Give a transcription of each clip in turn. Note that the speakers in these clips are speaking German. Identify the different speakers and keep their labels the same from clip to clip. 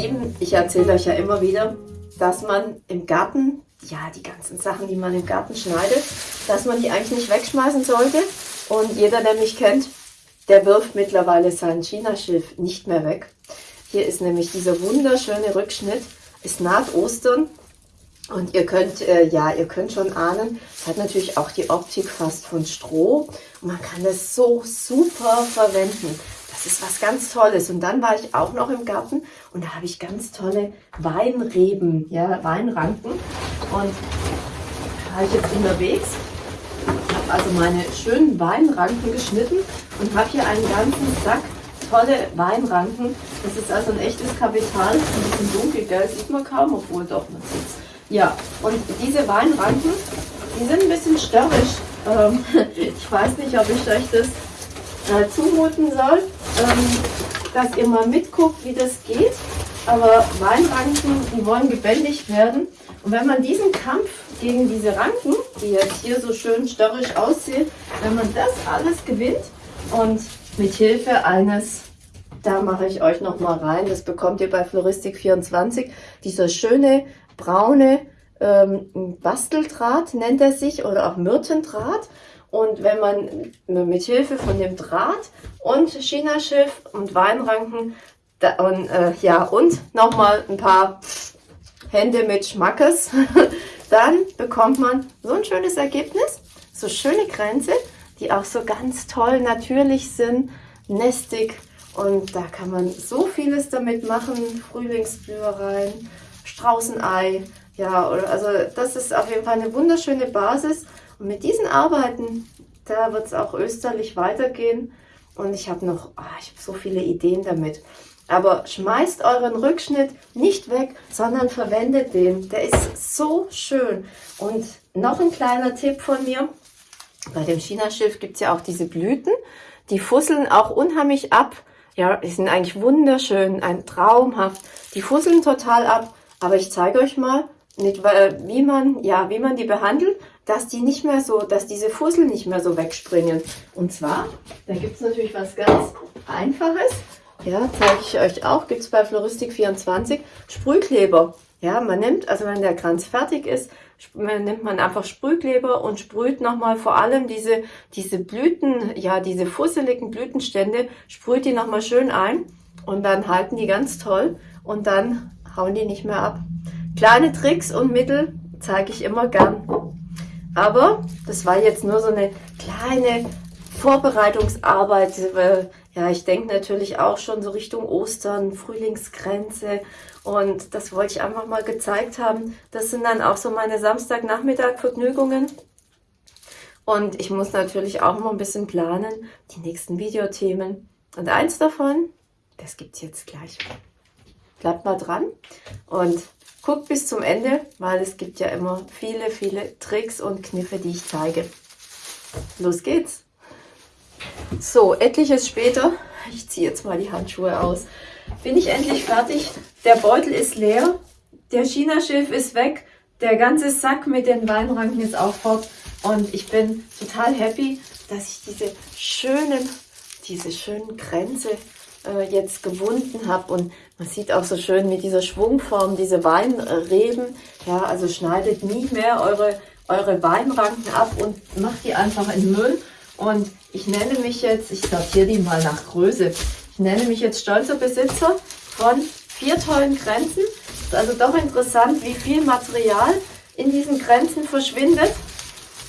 Speaker 1: Lieben, ich erzähle euch ja immer wieder, dass man im Garten, ja, die ganzen Sachen, die man im Garten schneidet, dass man die eigentlich nicht wegschmeißen sollte. Und jeder, der mich kennt, der wirft mittlerweile sein China-Schilf nicht mehr weg. Hier ist nämlich dieser wunderschöne Rückschnitt. Es naht Ostern und ihr könnt, äh, ja, ihr könnt schon ahnen, es hat natürlich auch die Optik fast von Stroh. Und man kann das so super verwenden. Das ist was ganz Tolles. Und dann war ich auch noch im Garten und da habe ich ganz tolle Weinreben, ja, Weinranken. Und da war ich jetzt unterwegs habe also meine schönen Weinranken geschnitten und habe hier einen ganzen Sack tolle Weinranken. Das ist also ein echtes Kapital. Ein bisschen dunkelgelb sieht man kaum, obwohl doch man sieht Ja, und diese Weinranken, die sind ein bisschen störrisch. Ähm, ich weiß nicht, ob ich euch das äh, zumuten soll, dass ihr mal mitguckt, wie das geht. Aber Weinranken, die wollen gebändigt werden. Und wenn man diesen Kampf gegen diese Ranken, die jetzt hier so schön störrisch aussehen, wenn man das alles gewinnt und mit Hilfe eines, da mache ich euch noch mal rein, das bekommt ihr bei Floristik24, dieser schöne braune ähm, Basteldraht nennt er sich oder auch Myrtendraht. Und wenn man mit Hilfe von dem Draht und China-Schiff und Weinranken da, und, äh, ja, und nochmal ein paar Hände mit Schmackes, dann bekommt man so ein schönes Ergebnis, so schöne Grenze, die auch so ganz toll natürlich sind, nestig. Und da kann man so vieles damit machen, Frühlingsblühereien, Straußenei, ja, also das ist auf jeden Fall eine wunderschöne Basis mit diesen Arbeiten, da wird es auch österlich weitergehen und ich habe noch, oh, ich habe so viele Ideen damit. Aber schmeißt euren Rückschnitt nicht weg, sondern verwendet den. Der ist so schön. Und noch ein kleiner Tipp von mir. Bei dem China-Schiff gibt es ja auch diese Blüten. Die fusseln auch unheimlich ab. Ja, die sind eigentlich wunderschön, ein traumhaft. Die fusseln total ab. Aber ich zeige euch mal, nicht, wie man, ja, wie man die behandelt, dass die nicht mehr so, dass diese Fussel nicht mehr so wegspringen. Und zwar, da gibt es natürlich was ganz Einfaches. Ja, zeige ich euch auch, gibt es bei Floristik24 Sprühkleber. Ja, man nimmt, also wenn der Kranz fertig ist, nimmt man einfach Sprühkleber und sprüht nochmal vor allem diese, diese Blüten, ja, diese fusseligen Blütenstände, sprüht die nochmal schön ein und dann halten die ganz toll und dann hauen die nicht mehr ab. Kleine Tricks und Mittel zeige ich immer gern. Aber das war jetzt nur so eine kleine Vorbereitungsarbeit, ja, ich denke natürlich auch schon so Richtung Ostern, Frühlingsgrenze und das wollte ich einfach mal gezeigt haben. Das sind dann auch so meine Samstagnachmittag-Vergnügungen. Und ich muss natürlich auch mal ein bisschen planen, die nächsten Videothemen. Und eins davon, das gibt es jetzt gleich. Bleibt mal dran und guckt bis zum Ende, weil es gibt ja immer viele, viele Tricks und Kniffe, die ich zeige. Los geht's! So, etliches später, ich ziehe jetzt mal die Handschuhe aus, bin ich endlich fertig. Der Beutel ist leer, der China-Schiff ist weg, der ganze Sack mit den Weinranken ist auch fort. Und ich bin total happy, dass ich diese schönen, diese schönen Grenze äh, jetzt gewunden habe. Und man sieht auch so schön mit dieser Schwungform diese Weinreben. Ja, also schneidet nie mehr eure, eure Weinranken ab und macht die einfach in Müll. Und ich nenne mich jetzt, ich sortiere die mal nach Größe, ich nenne mich jetzt stolzer Besitzer von vier tollen Grenzen. Ist also doch interessant, wie viel Material in diesen Grenzen verschwindet.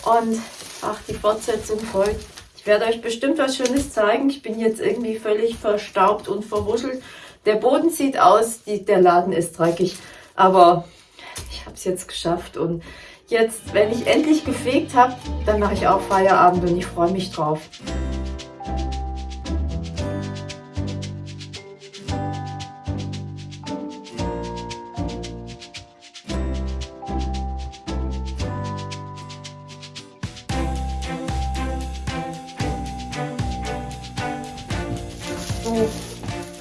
Speaker 1: Und ach, die Fortsetzung folgt. Ich werde euch bestimmt was Schönes zeigen. Ich bin jetzt irgendwie völlig verstaubt und verwuschelt. Der Boden sieht aus, die, der Laden ist dreckig. Aber ich habe es jetzt geschafft und Jetzt, wenn ich endlich gefegt habe, dann mache ich auch Feierabend und ich freue mich drauf.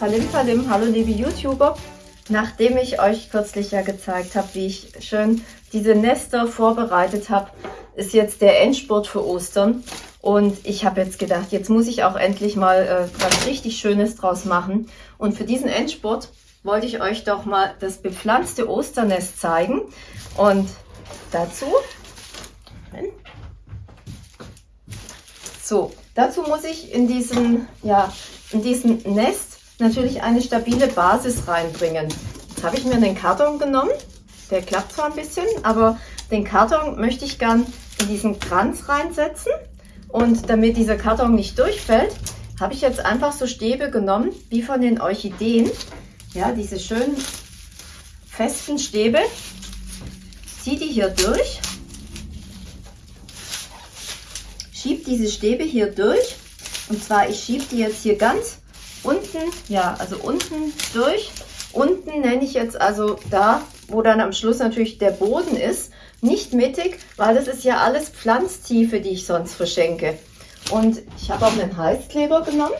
Speaker 1: Palim Palim, hallo liebe YouTuber. Nachdem ich euch kürzlich ja gezeigt habe, wie ich schön diese Nester vorbereitet habe, ist jetzt der Endspurt für Ostern. Und ich habe jetzt gedacht, jetzt muss ich auch endlich mal äh, was richtig Schönes draus machen. Und für diesen Endspurt wollte ich euch doch mal das bepflanzte Osternest zeigen. Und dazu, so, dazu muss ich in diesen, ja, in diesen Nest natürlich eine stabile Basis reinbringen. Jetzt habe ich mir einen Karton genommen. Der klappt zwar ein bisschen, aber den Karton möchte ich gern in diesen Kranz reinsetzen. Und damit dieser Karton nicht durchfällt, habe ich jetzt einfach so Stäbe genommen, wie von den Orchideen. Ja, diese schönen festen Stäbe. Ziehe die hier durch. Schiebe diese Stäbe hier durch. Und zwar, ich schiebe die jetzt hier ganz unten, ja, also unten durch. Unten nenne ich jetzt also da, wo dann am Schluss natürlich der Boden ist. Nicht mittig, weil das ist ja alles Pflanztiefe, die ich sonst verschenke. Und ich habe auch einen Heißkleber genommen.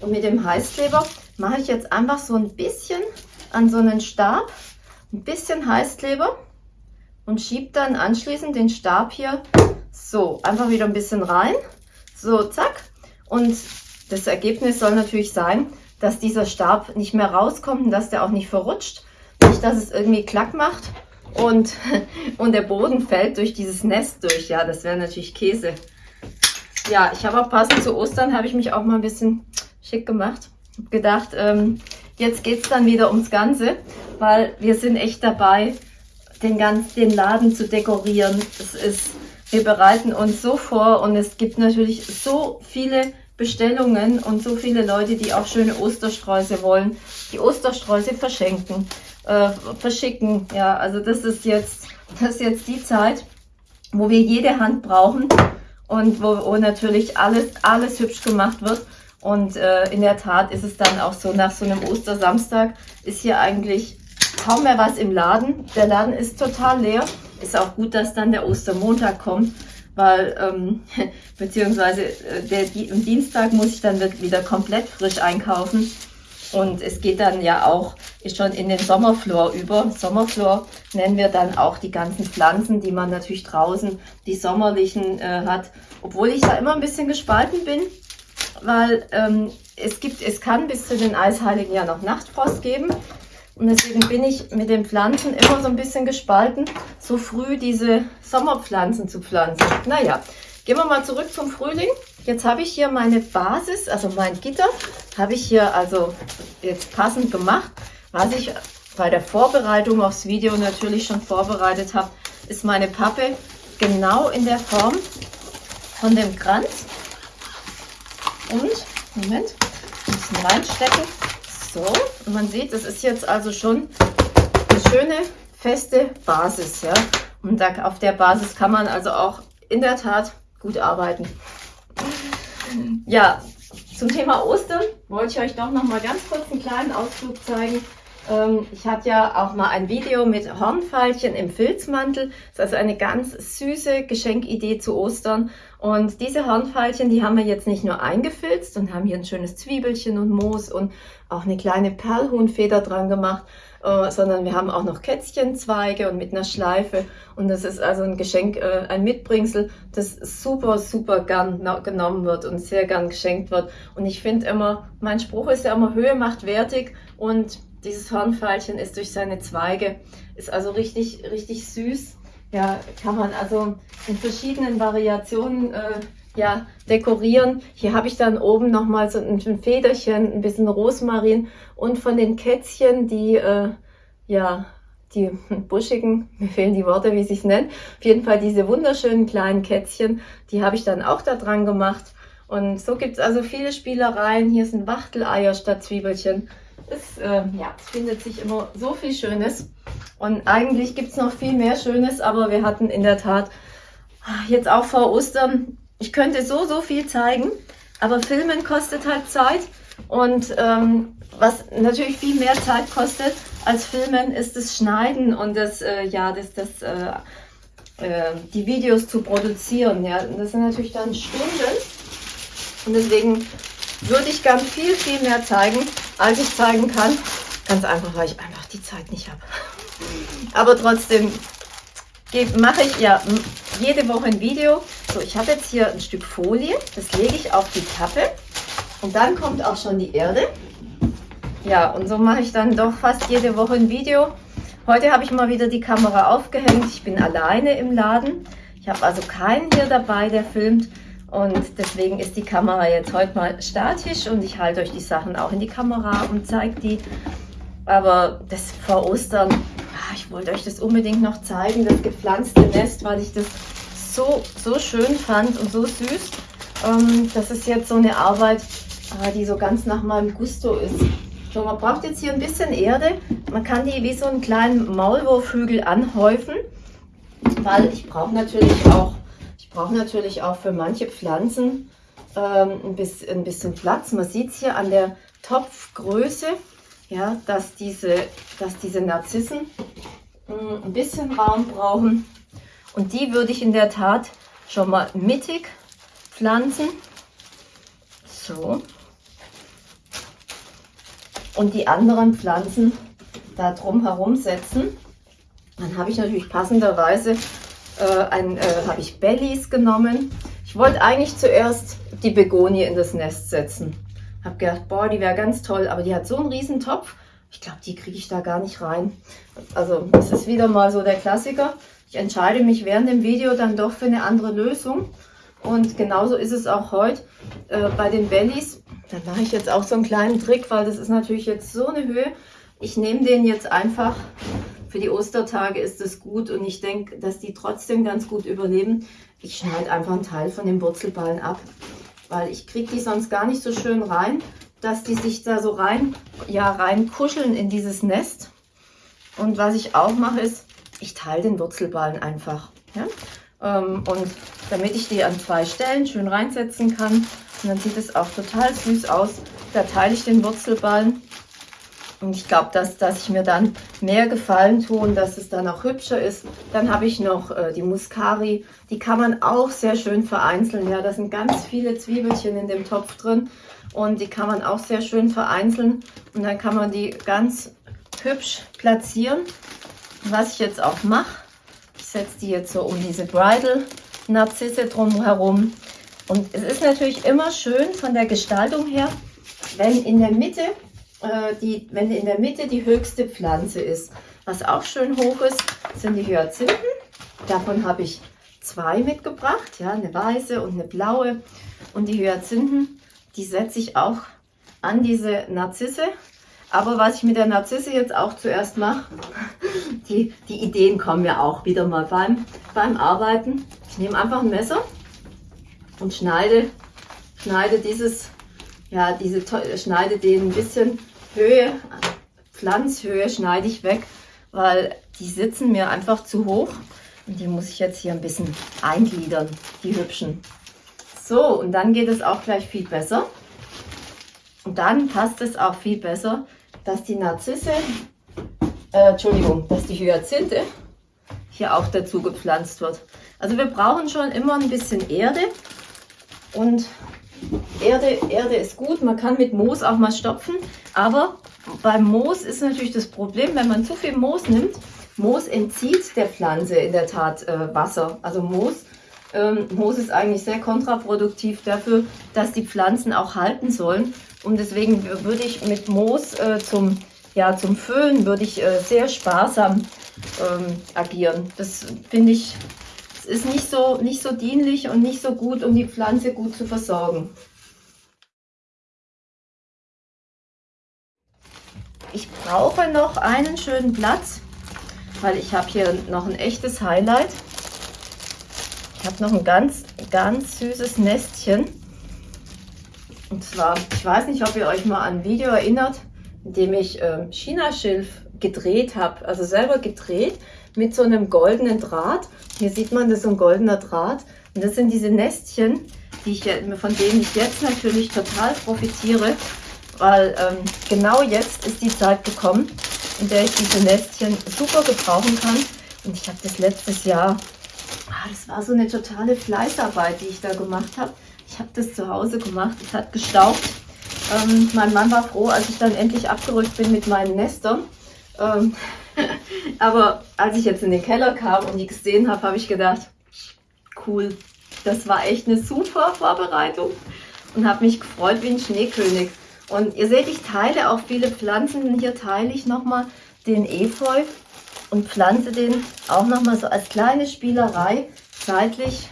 Speaker 1: Und mit dem Heißkleber mache ich jetzt einfach so ein bisschen an so einen Stab, ein bisschen Heißkleber und schiebe dann anschließend den Stab hier so einfach wieder ein bisschen rein. So, zack. Und das Ergebnis soll natürlich sein, dass dieser Stab nicht mehr rauskommt und dass der auch nicht verrutscht. Nicht, dass es irgendwie klack macht und, und der Boden fällt durch dieses Nest durch. Ja, das wäre natürlich Käse. Ja, ich habe auch passend zu Ostern, habe ich mich auch mal ein bisschen schick gemacht. Hab gedacht, ähm, jetzt geht es dann wieder ums Ganze, weil wir sind echt dabei, den, ganz, den Laden zu dekorieren. Es ist, wir bereiten uns so vor und es gibt natürlich so viele Bestellungen und so viele Leute, die auch schöne Ostersträuße wollen, die Ostersträuße verschenken, äh, verschicken. Ja, also das ist jetzt, das ist jetzt die Zeit, wo wir jede Hand brauchen und wo, wo natürlich alles, alles hübsch gemacht wird. Und äh, in der Tat ist es dann auch so, nach so einem Ostersamstag ist hier eigentlich kaum mehr was im Laden. Der Laden ist total leer. Ist auch gut, dass dann der Ostermontag kommt, weil, ähm, beziehungsweise äh, der, am Dienstag muss ich dann wieder komplett frisch einkaufen. Und es geht dann ja auch schon in den Sommerflor über. Sommerflor nennen wir dann auch die ganzen Pflanzen, die man natürlich draußen, die sommerlichen äh, hat. Obwohl ich da immer ein bisschen gespalten bin, weil ähm, es gibt, es kann bis zu den Eisheiligen ja noch Nachtfrost geben. Und deswegen bin ich mit den Pflanzen immer so ein bisschen gespalten, so früh diese Sommerpflanzen zu pflanzen. Naja, gehen wir mal zurück zum Frühling. Jetzt habe ich hier meine Basis, also mein Gitter, habe ich hier also jetzt passend gemacht. Was ich bei der Vorbereitung aufs Video natürlich schon vorbereitet habe, ist meine Pappe genau in der Form von dem Kranz. Und, Moment, ein bisschen reinstecken. So, und man sieht, das ist jetzt also schon eine schöne, feste Basis. Ja? Und da, auf der Basis kann man also auch in der Tat gut arbeiten. Ja, zum Thema Ostern wollte ich euch doch noch mal ganz kurz einen kleinen Ausflug zeigen. Ähm, ich hatte ja auch mal ein Video mit Hornfeilchen im Filzmantel. Das ist also eine ganz süße Geschenkidee zu Ostern. Und diese Hornfeilchen, die haben wir jetzt nicht nur eingefilzt und haben hier ein schönes Zwiebelchen und Moos und auch eine kleine Perlhuhnfeder dran gemacht, äh, sondern wir haben auch noch Kätzchenzweige und mit einer Schleife. Und das ist also ein Geschenk, äh, ein Mitbringsel, das super, super gern genommen wird und sehr gern geschenkt wird. Und ich finde immer, mein Spruch ist ja immer, Höhe macht wertig und dieses Hornfeilchen ist durch seine Zweige, ist also richtig, richtig süß ja, kann man also in verschiedenen Variationen äh, ja, dekorieren. Hier habe ich dann oben nochmal so ein, Federchen, ein bisschen Rosmarin und von den Kätzchen, die, äh, ja, die buschigen, mir fehlen die Worte, wie sie es nennen. Auf jeden Fall diese wunderschönen kleinen Kätzchen, die habe ich dann auch da dran gemacht. Und so gibt es also viele Spielereien. Hier sind Wachteleier statt Zwiebelchen. Es, äh, ja, es findet sich immer so viel Schönes. Und eigentlich gibt es noch viel mehr Schönes, aber wir hatten in der Tat ah, jetzt auch vor Ostern, ich könnte so, so viel zeigen, aber Filmen kostet halt Zeit. Und ähm, was natürlich viel mehr Zeit kostet als Filmen, ist das Schneiden und das, äh, ja, das, das, äh, äh, die Videos zu produzieren. Ja, das sind natürlich dann Stunden. Und deswegen würde ich gern viel, viel mehr zeigen, als ich zeigen kann. Ganz einfach, weil ich einfach die Zeit nicht habe. Aber trotzdem mache ich ja jede Woche ein Video. So, ich habe jetzt hier ein Stück Folie, das lege ich auf die Kappe und dann kommt auch schon die Erde. Ja, und so mache ich dann doch fast jede Woche ein Video. Heute habe ich mal wieder die Kamera aufgehängt. Ich bin alleine im Laden. Ich habe also keinen hier dabei, der filmt. Und deswegen ist die Kamera jetzt heute mal statisch und ich halte euch die Sachen auch in die Kamera und zeige die. Aber das vor Ostern, ich wollte euch das unbedingt noch zeigen, das gepflanzte Nest, weil ich das so, so schön fand und so süß. Ähm, das ist jetzt so eine Arbeit, äh, die so ganz nach meinem Gusto ist. So, man braucht jetzt hier ein bisschen Erde. Man kann die wie so einen kleinen Maulwurfhügel anhäufen, weil ich brauche natürlich auch, ich brauche natürlich auch für manche Pflanzen ähm, ein, bisschen, ein bisschen Platz. Man sieht es hier an der Topfgröße, ja, dass diese, dass diese Narzissen mh, hm, ein bisschen Raum brauchen. Und die würde ich in der Tat schon mal mittig pflanzen. So. Und die anderen Pflanzen da drum herum setzen. Dann habe ich natürlich passenderweise äh, äh, habe ich Bellies genommen. Ich wollte eigentlich zuerst die Begonie in das Nest setzen. Habe gedacht, boah, die wäre ganz toll, aber die hat so einen riesen Topf. Ich glaube, die kriege ich da gar nicht rein. Also das ist wieder mal so der Klassiker. Ich entscheide mich während dem Video dann doch für eine andere Lösung. Und genauso ist es auch heute äh, bei den Bellies. Da mache ich jetzt auch so einen kleinen Trick, weil das ist natürlich jetzt so eine Höhe. Ich nehme den jetzt einfach, für die Ostertage ist das gut und ich denke, dass die trotzdem ganz gut überleben. Ich schneide einfach einen Teil von den Wurzelballen ab, weil ich kriege die sonst gar nicht so schön rein, dass die sich da so rein, ja, rein kuscheln in dieses Nest. Und was ich auch mache ist, ich teile den Wurzelballen einfach. Ja? Ähm, und damit ich die an zwei Stellen schön reinsetzen kann, und dann sieht es auch total süß aus, da teile ich den Wurzelballen. Und ich glaube, dass, dass ich mir dann mehr Gefallen tue und dass es dann auch hübscher ist. Dann habe ich noch äh, die Muscari. Die kann man auch sehr schön vereinzeln. Ja, da sind ganz viele Zwiebelchen in dem Topf drin. Und die kann man auch sehr schön vereinzeln. Und dann kann man die ganz hübsch platzieren. Was ich jetzt auch mache, ich setze die jetzt so um diese Bridal-Narzisse drumherum. Und es ist natürlich immer schön von der Gestaltung her, wenn in der Mitte, äh, die, wenn in der Mitte die höchste Pflanze ist. Was auch schön hoch ist, sind die Hyazinthen. Davon habe ich zwei mitgebracht, ja, eine weiße und eine blaue. Und die Hyazinthen, die setze ich auch an diese Narzisse. Aber was ich mit der Narzisse jetzt auch zuerst mache, die, die Ideen kommen ja auch wieder mal beim, beim Arbeiten. Ich nehme einfach ein Messer und schneide, schneide dieses, ja, diese, schneide den ein bisschen Höhe, Pflanzhöhe schneide ich weg, weil die sitzen mir einfach zu hoch. Und die muss ich jetzt hier ein bisschen eingliedern, die hübschen. So, und dann geht es auch gleich viel besser. Und dann passt es auch viel besser, dass die Narzisse, äh, Entschuldigung, dass die Hyazinthe hier auch dazu gepflanzt wird. Also wir brauchen schon immer ein bisschen Erde und Erde, Erde ist gut, man kann mit Moos auch mal stopfen, aber beim Moos ist natürlich das Problem, wenn man zu viel Moos nimmt, Moos entzieht der Pflanze in der Tat äh, Wasser. Also Moos, ähm, Moos ist eigentlich sehr kontraproduktiv dafür, dass die Pflanzen auch halten sollen. Und deswegen würde ich mit Moos äh, zum, ja, zum Füllen würde ich äh, sehr sparsam ähm, agieren. Das finde ich, ist nicht so, nicht so dienlich und nicht so gut, um die Pflanze gut zu versorgen. Ich brauche noch einen schönen Platz, weil ich habe hier noch ein echtes Highlight. Ich habe noch ein ganz, ganz süßes Nestchen. Und zwar, ich weiß nicht, ob ihr euch mal an ein Video erinnert, in dem ich äh, Chinaschilf gedreht habe, also selber gedreht mit so einem goldenen Draht. Hier sieht man, das ist so ein goldener Draht. Und das sind diese Nestchen, die ich, von denen ich jetzt natürlich total profitiere, weil ähm, genau jetzt ist die Zeit gekommen, in der ich diese Nestchen super gebrauchen kann. Und ich habe das letztes Jahr, ah, das war so eine totale Fleißarbeit, die ich da gemacht habe. Ich habe das zu Hause gemacht, es hat gestaubt. Ähm, mein Mann war froh, als ich dann endlich abgerückt bin mit meinen Nestern. Ähm, aber als ich jetzt in den Keller kam und die gesehen habe, habe ich gedacht, cool, das war echt eine super Vorbereitung und habe mich gefreut wie ein Schneekönig. Und ihr seht, ich teile auch viele Pflanzen. Hier teile ich nochmal den Efeu und pflanze den auch nochmal so als kleine Spielerei seitlich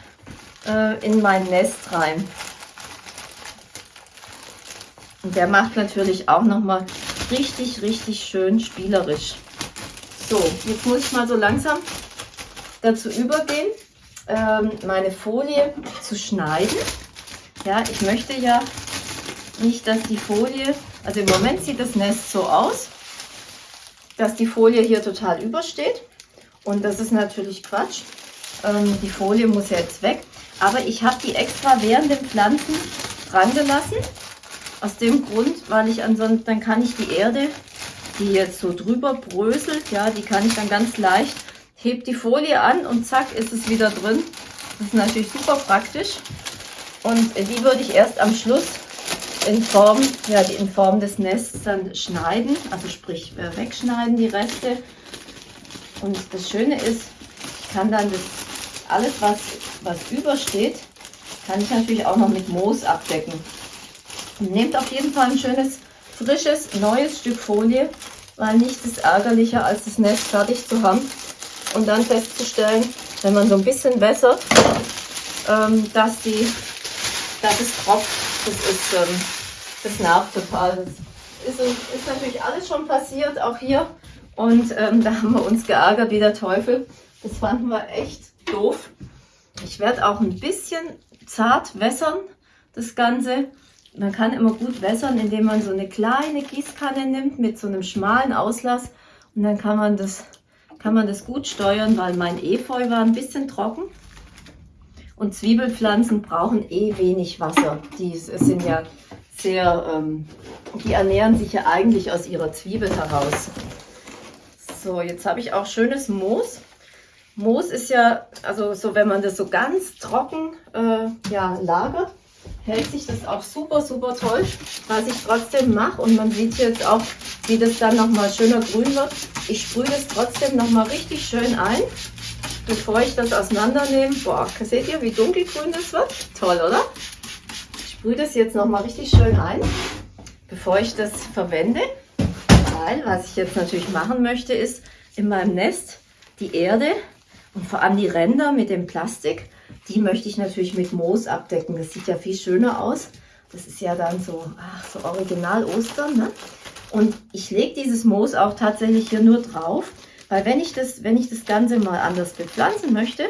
Speaker 1: äh, in mein Nest rein. Und der macht natürlich auch nochmal richtig, richtig schön spielerisch. So, jetzt muss ich mal so langsam dazu übergehen, ähm, meine Folie zu schneiden. Ja, ich möchte ja nicht, dass die Folie, also im Moment sieht das Nest so aus, dass die Folie hier total übersteht. Und das ist natürlich Quatsch. Ähm, die Folie muss jetzt weg. Aber ich habe die extra während den Pflanzen dran gelassen. Aus dem Grund, weil ich ansonsten, dann kann ich die Erde, die jetzt so drüber bröselt, ja, die kann ich dann ganz leicht, heb die Folie an und zack, ist es wieder drin. Das ist natürlich super praktisch. Und die würde ich erst am Schluss in Form, ja, in Form des Nests dann schneiden, also sprich äh, wegschneiden die Reste. Und das Schöne ist, ich kann dann das alles, was, was übersteht, kann ich natürlich auch noch mit Moos abdecken. Und nehmt auf jeden Fall ein schönes, frisches, neues Stück Folie, weil nichts ist ärgerlicher, als das Nest fertig zu haben und dann festzustellen, wenn man so ein bisschen wässert, ähm, dass, die, dass es tropft. Das ist ähm, das nervt total. Das ist, ist, natürlich alles schon passiert, auch hier. Und ähm, da haben wir uns geärgert wie der Teufel. Das fanden wir echt doof. Ich werde auch ein bisschen zart wässern, das Ganze. Man kann immer gut wässern, indem man so eine kleine Gießkanne nimmt mit so einem schmalen Auslass. Und dann kann man das, kann man das gut steuern, weil mein Efeu war ein bisschen trocken. Und Zwiebelpflanzen brauchen eh wenig Wasser. Die sind ja sehr, ähm, die ernähren sich ja eigentlich aus ihrer Zwiebel heraus. So, jetzt habe ich auch schönes Moos. Moos ist ja, also so wenn man das so ganz trocken äh, ja, lagert, hält sich das auch super, super toll, was ich trotzdem mache. Und man sieht jetzt auch, wie das dann nochmal schöner grün wird. Ich sprühe das trotzdem nochmal richtig schön ein, bevor ich das auseinandernehme. Boah, seht ihr, wie dunkelgrün das wird? Toll, oder? sprühe das jetzt noch mal richtig schön ein, bevor ich das verwende. Weil, was ich jetzt natürlich machen möchte, ist in meinem Nest die Erde und vor allem die Ränder mit dem Plastik, die möchte ich natürlich mit Moos abdecken. Das sieht ja viel schöner aus. Das ist ja dann so, ach, so original Ostern. Ne? Und ich lege dieses Moos auch tatsächlich hier nur drauf, weil wenn ich, das, wenn ich das Ganze mal anders bepflanzen möchte,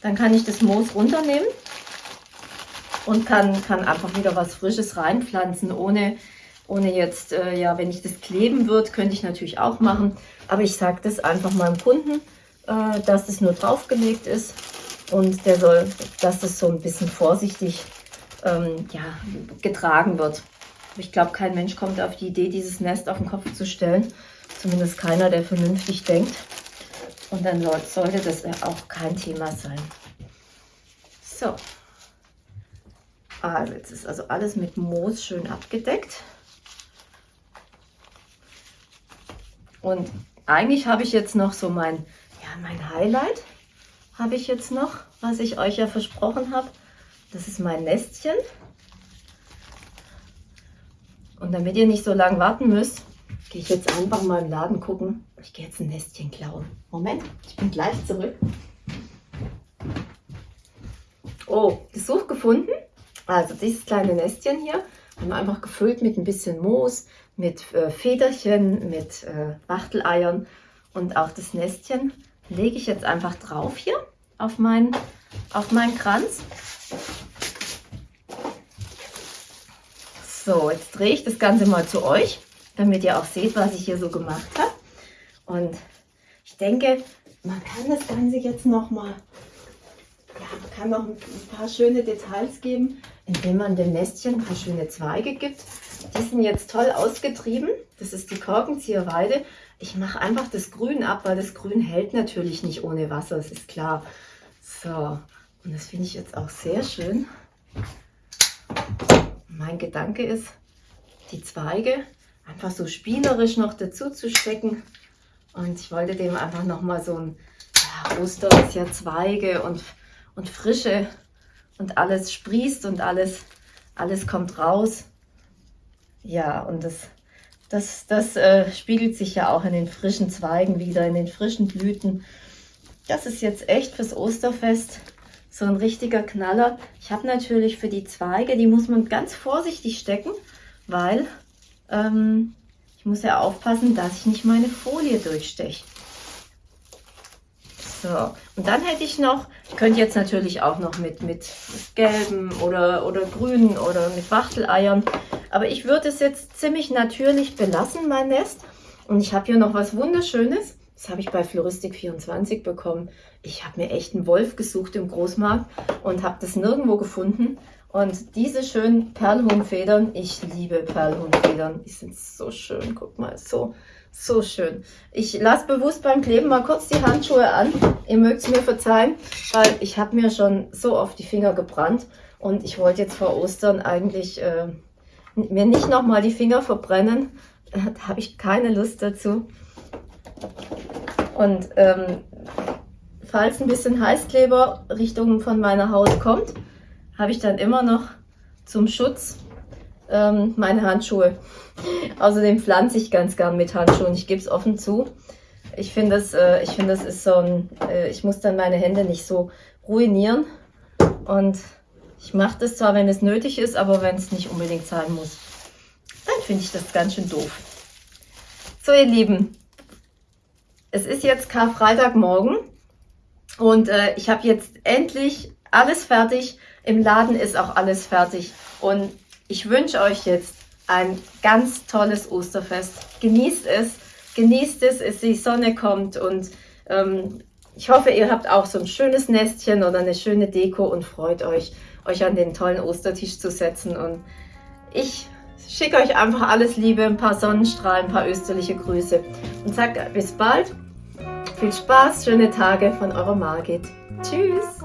Speaker 1: dann kann ich das Moos runternehmen und kann, kann einfach wieder was Frisches reinpflanzen, ohne, ohne jetzt, äh, ja, wenn ich das kleben würde, könnte ich natürlich auch machen. Aber ich sage das einfach meinem Kunden, äh, dass das nur draufgelegt ist und der soll, dass das so ein bisschen vorsichtig ähm, ja, getragen wird. Ich glaube, kein Mensch kommt auf die Idee, dieses Nest auf den Kopf zu stellen. Zumindest keiner, der vernünftig denkt. Und dann sollte das auch kein Thema sein. So, also jetzt ist also alles mit Moos schön abgedeckt. Und eigentlich habe ich jetzt noch so mein, mein Highlight habe ich jetzt noch, was ich euch ja versprochen habe. Das ist mein Nestchen. Und damit ihr nicht so lange warten müsst, gehe ich jetzt einfach mal im Laden gucken. Ich gehe jetzt ein Nestchen klauen. Moment, ich bin gleich zurück. Oh, Gesuch gefunden. Also dieses kleine Nestchen hier haben wir einfach gefüllt mit ein bisschen Moos, mit äh, Federchen, mit äh, Wachteleiern und auch das Nestchen lege ich jetzt einfach drauf hier auf meinen, auf meinen Kranz. So, jetzt drehe ich das Ganze mal zu euch, damit ihr auch seht, was ich hier so gemacht habe. Und ich denke, man kann das Ganze jetzt noch mal ja, man kann noch ein paar schöne Details geben, indem man dem Nestchen ein paar schöne Zweige gibt. Die sind jetzt toll ausgetrieben. Das ist die Korkenzieherweide. Ich mache einfach das Grün ab, weil das Grün hält natürlich nicht ohne Wasser, das ist klar. So, und das finde ich jetzt auch sehr schön. Mein Gedanke ist, die Zweige einfach so spielerisch noch dazu zu stecken. Und ich wollte dem einfach nochmal so ein, ja, Oster ist ja Zweige und und Frische und alles sprießt und alles, alles kommt raus. ja, und das, das, das äh, spiegelt sich ja auch in den frischen Zweigen wieder, in den frischen Blüten. Das ist jetzt echt fürs Osterfest so ein richtiger Knaller. Ich habe natürlich für die Zweige, die muss man ganz vorsichtig stecken, weil ähm, ich muss ja aufpassen, dass ich nicht meine Folie durchsteche. So, und dann hätte ich noch, ich könnte jetzt natürlich auch noch mit, mit gelben oder, oder grünen oder mit Wachteleiern, aber ich würde es jetzt ziemlich natürlich belassen, mein Nest. Und ich habe hier noch was Wunderschönes. Das habe ich bei Floristik24 bekommen. Ich habe mir echt einen Wolf gesucht im Großmarkt und habe das nirgendwo gefunden. Und diese schönen Perlhuhnfedern, ich liebe Perlhuhnfedern. Die sind so schön, guck mal, so, so schön. Ich lasse bewusst beim Kleben mal kurz die Handschuhe an. Ihr mögt es mir verzeihen, weil ich habe mir schon so oft die Finger gebrannt. Und ich wollte jetzt vor Ostern eigentlich äh, mir nicht nochmal die Finger verbrennen. Da habe ich keine Lust dazu. Und ähm, falls ein bisschen Heißkleber Richtung von meiner Haut kommt, habe ich dann immer noch zum Schutz ähm, meine Handschuhe. Außerdem pflanze ich ganz gern mit Handschuhen. Ich gebe es offen zu. Ich finde, das, äh, find, das ist so ein, äh, ich muss dann meine Hände nicht so ruinieren. Und ich mache das zwar, wenn es nötig ist, aber wenn es nicht unbedingt sein muss, dann finde ich das ganz schön doof. So, ihr Lieben, es ist jetzt Karfreitagmorgen und äh, ich habe jetzt endlich alles fertig. Im Laden ist auch alles fertig. Und ich wünsche euch jetzt ein ganz tolles Osterfest. Genießt es, genießt es, es die Sonne kommt und ähm, ich hoffe, ihr habt auch so ein schönes Nestchen oder eine schöne Deko und freut euch, euch an den tollen Ostertisch zu setzen. Und ich schicke euch einfach alles Liebe, ein paar Sonnenstrahlen, ein paar österliche Grüße und sage bis bald viel Spaß, schöne Tage von eurer Margit. Tschüss!